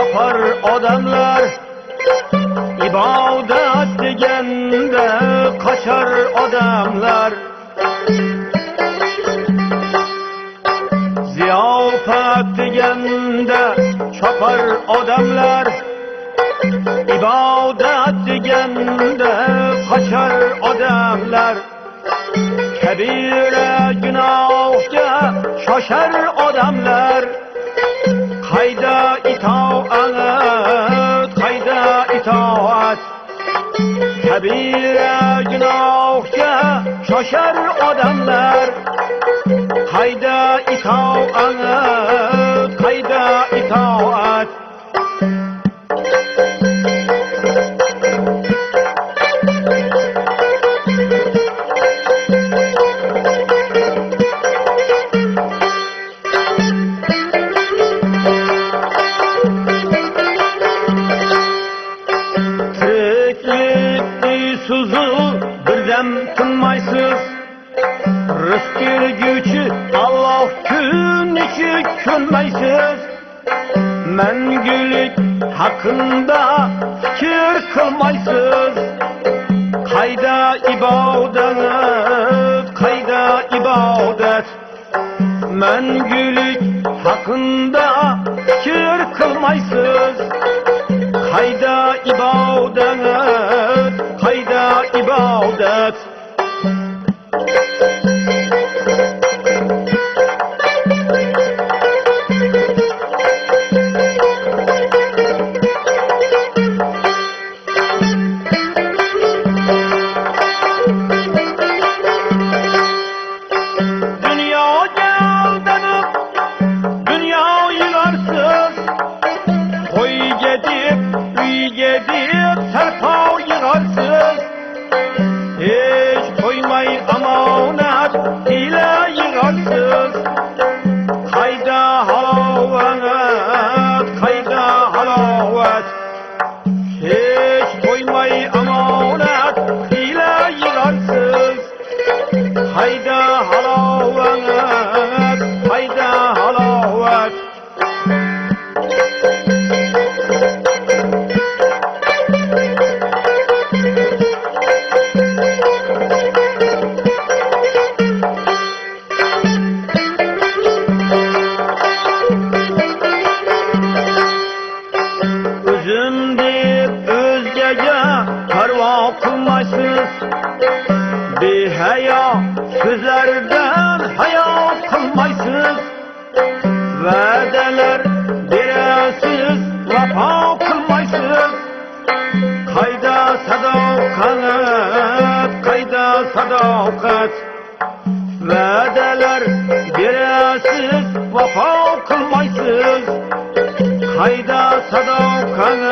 tapar odamlar ibodat deganda qochar odamlar. Ziyofat deganda chopar odamlar ibodat deganda qochar odamlar. Kabira gunohga shoshar odamlar. kabira gunohga shoshar odamlar. Hayda itoat birdem tinmaysiz Rızk bergüçü Allah kun içi ko'nmaysiz Mangulik haqında fikr qilmaysiz Qayda ibodat, qayda ibodat Mangulik haqında fikr qilmaysiz Qayda ibodat, qayda ibodat Dünya yılarsız Koy gedip, üy gedip, Behayo sözlerden haya kılmaysız Vədələr berəsiz vəfa kılmaysız Qayda sadaqat, qayda sadaqat Vədələr berəsiz vəfa kılmaysız Hayda sadaqat